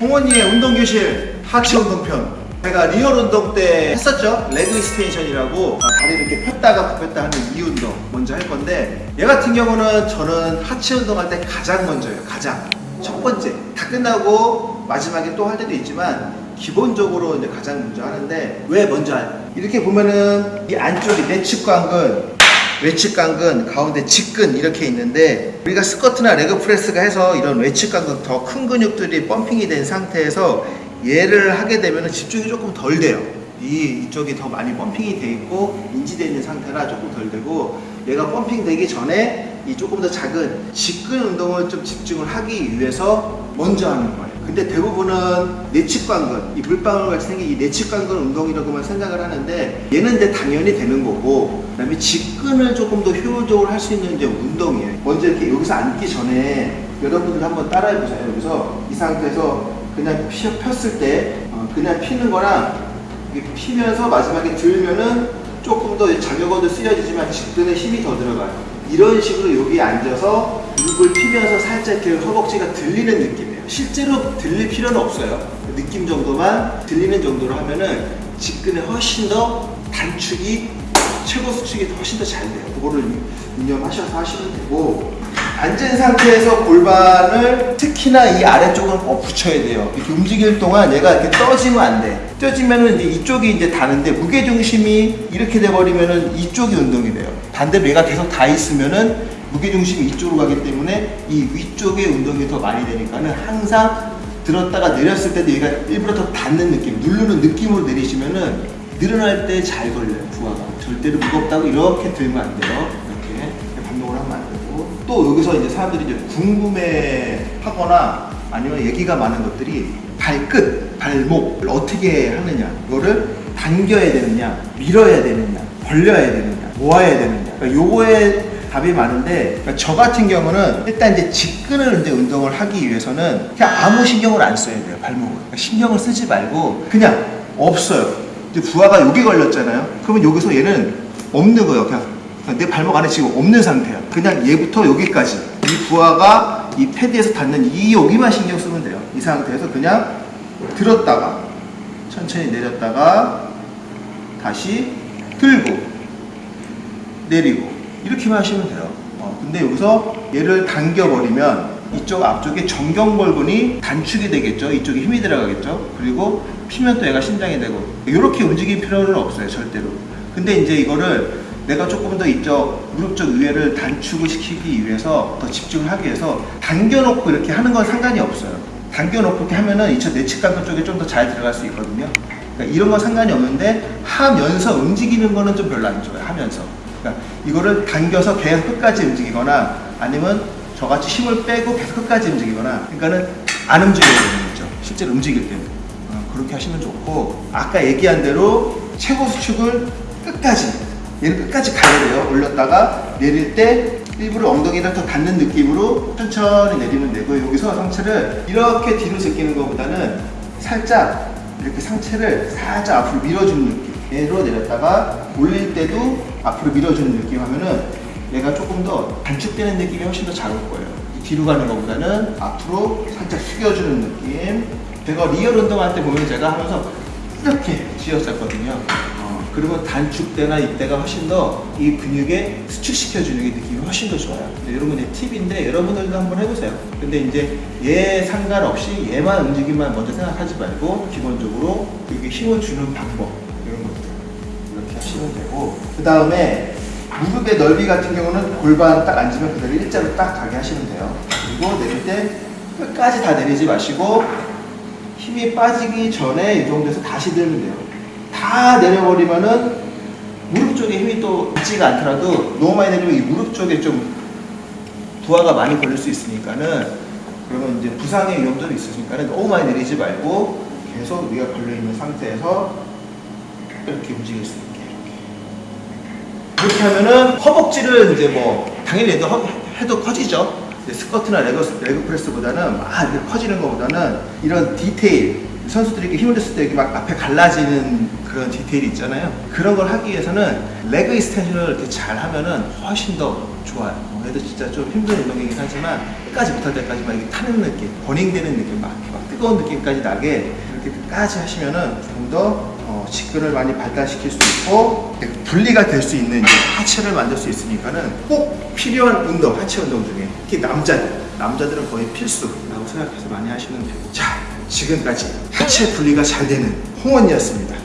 동원이의 운동교실 하체 운동편. 제가 real 운동 때 했었죠? leg extension이라고 다리를 이렇게 폈다가 굽혔다 하는 이 운동 먼저 할 건데 얘 같은 경우는 저는 하체 운동할 때 가장 먼저예요 가장. 첫 번째. 다 끝나고 마지막에 또 할 때도 있지만 기본적으로 이제 가장 먼저 하는데 왜 먼저 할? 이렇게 보면은 이 안쪽이 내 측 관근 외측 관근, 가운데 직근 이렇게 있는데 우리가 스쿼트나 leg press가 해서 이런 외측광근 더 큰 근육들이 pumping이 된 상태에서 얘를 하게 되면 집중이 조금 덜 돼요. 이 이쪽이 더 많이 펌핑이 돼 있고 인지되어 있는 상태라 조금 덜 되고 얘가 펌핑 되기 전에 이 조금 더 작은 직근 운동을 좀 집중을 하기 위해서 먼저 하는 거예요. 근데 대부분은 내측관근, 이 물방울 같이 생긴 이 내측관근 운동이라고만 생각을 하는데 얘는 이제 당연히 되는 거고 그다음에 직근을 조금 더 효율적으로 할 수 있는 이제 운동이에요. 먼저 이렇게 여기서 앉기 전에 여러분들 한번 따라해 보세요. 여기서 이 상태에서 그냥 피, 폈을 때 어, 그냥 피는 거랑 피면서 마지막에 들면은 조금 더 자격어도 쓰여지지만 직근에 힘이 더 들어가요. 이런 식으로 여기 앉아서 무릎을 피면서 살짝 이렇게 허벅지가 들리는 느낌이에요. 실제로 들릴 필요는 없어요. 느낌 정도만 들리는 정도로 하면은 직근에 훨씬 더 단축이 최고 수축이 훨씬 더 잘 돼요. 그거를 유념하셔서 하시면 되고 앉은 상태에서 골반을 특히나 이 아래쪽은 꼭 붙여야 돼요. 이렇게 움직일 동안 얘가 이렇게 떠지면 안 돼. 떠지면은 이제 이쪽이 이제 다는데 무게 중심이 이렇게 돼 버리면은 이쪽이 운동이 돼요. 반대로 얘가 계속 다 있으면은 무게 중심이 이쪽으로 가기 때문에 이 위쪽의 운동이 더 많이 되니까는 항상 들었다가 내렸을 때도 얘가 일부러 더 닿는 느낌, 누르는 느낌으로 내리시면은 늘어날 때 잘 걸려요, 부하가. 절대로 무겁다고 이렇게 들면 안 돼요. 이렇게 반동을 하면 안 되고. 또 여기서 이제 사람들이 이제 궁금해 하거나 아니면 얘기가 많은 것들이 발끝, 발목을 어떻게 하느냐. 이거를 당겨야 되느냐, 밀어야 되느냐, 벌려야 되느냐, 모아야 되느냐. 그러니까 요거에 답이 많은데 그러니까 저 같은 경우는 일단 이제 직근을 이제 운동을 하기 위해서는 그냥 아무 신경을 안 써야 돼요 발목을. 그러니까 신경을 쓰지 말고 그냥 없어요. 이제 부하가 여기 걸렸잖아요. 그러면 여기서 얘는 없는 거예요 그냥 내 발목 안에 지금 없는 상태야. 그냥 얘부터 여기까지. 이 부하가 이 패드에서 닿는 이 여기만 신경 쓰면 돼요. 이 상태에서 그냥 들었다가 천천히 내렸다가 다시 들고 내리고 이렇게만 하시면 돼요. 어, 근데 여기서 얘를 당겨버리면 이쪽 앞쪽에 정경골근이 단축이 되겠죠. 이쪽에 힘이 들어가겠죠. 그리고 피면 또 얘가 신장이 되고 이렇게 움직일 필요는 없어요. 절대로. 근데 이제 이거를 내가 조금 더 이쪽 무릎 쪽 위에를 단축을 시키기 위해서 더 집중을 하기 위해서 당겨놓고 이렇게 하는 건 상관이 없어요. 당겨놓고 이렇게 하면은 이쪽 내측관근 쪽에 좀 더 잘 들어갈 수 있거든요. 그러니까 이런 건 상관이 없는데 하면서 움직이는 거는 좀 별로 안 좋아요. 하면서. 그러니까 이거를 당겨서 계속 끝까지 움직이거나 아니면 저같이 힘을 빼고 계속 끝까지 움직이거나 그러니까는 안 움직여야 되는 거죠. 실제로 움직일 때는. 어, 그렇게 하시면 좋고 아까 얘기한 대로 최고 수축을 끝까지 얘를 끝까지 가야 돼요. 올렸다가 내릴 때 일부러 엉덩이를 더 닿는 느낌으로 천천히 내리면 되고 여기서 상체를 이렇게 뒤로 제끼는 것보다는 살짝 이렇게 상체를 살짝 앞으로 밀어주는 느낌 얘로 내렸다가 올릴 때도 앞으로 밀어주는 느낌 하면은 얘가 조금 더 단축되는 느낌이 훨씬 더 잘 올 거예요. 뒤로 가는 것보다는 앞으로 살짝 숙여주는 느낌. 제가 real 운동할 때 보면 제가 하면서 이렇게 쥐었었거든요. 어, 그러면 단축되나 이때가 훨씬 더 이 근육에 수축시켜주는 게 느낌이 훨씬 더 좋아요. 건 이제 팁인데 여러분들도 한번 해보세요. 근데 이제 얘 상관없이 얘만 움직임만 먼저 생각하지 말고 기본적으로 이게 힘을 주는 방법 하시면 되고 그 다음에 무릎의 넓이 같은 경우는 골반 딱 앉으면 그대로 일자로 딱 가게 하시면 돼요. 그리고 내릴 때 끝까지 다 내리지 마시고 힘이 빠지기 전에 이 정도에서 다시 들면 돼요. 다 내려버리면은 무릎 쪽에 힘이 또 있지가 않더라도 너무 많이 내리면 이 무릎 쪽에 좀 부하가 많이 걸릴 수 있으니까는 그러면 이제 부상의 위험도 있으니까는 너무 많이 내리지 말고 계속 위가 걸려 있는 상태에서 이렇게 움직일 수 이렇게 이렇게 하면은 허벅지를 이제 뭐 당연히 해도, 허- 해도 커지죠. 스쿼트나 leg, leg press보다는 막 이렇게 커지는 것보다는 이런 디테일 선수들이 이렇게 힘을 줬을 때 이렇게 막 앞에 갈라지는 그런 디테일이 있잖아요. 그런 걸 하기 위해서는 leg extension을 이렇게 잘 하면은 훨씬 더 좋아요. 어, 얘도 진짜 좀 힘든 운동이긴 하지만 끝까지 못할 때까지 막 이렇게 타는 느낌, burning되는 느낌, 막, 막 뜨거운 느낌까지 나게 이렇게 끝까지 하시면은 조금 더 어, 직근을 많이 발달시킬 수 있고 분리가 될 수 있는 하체를 만들 수 있으니까는 꼭 필요한 운동, 하체 운동 중에 특히 남자들, 남자들은 거의 필수라고 생각해서 많이 하시면 돼요. 자, 지금까지 하체 분리가 잘 되는 홍원이었습니다.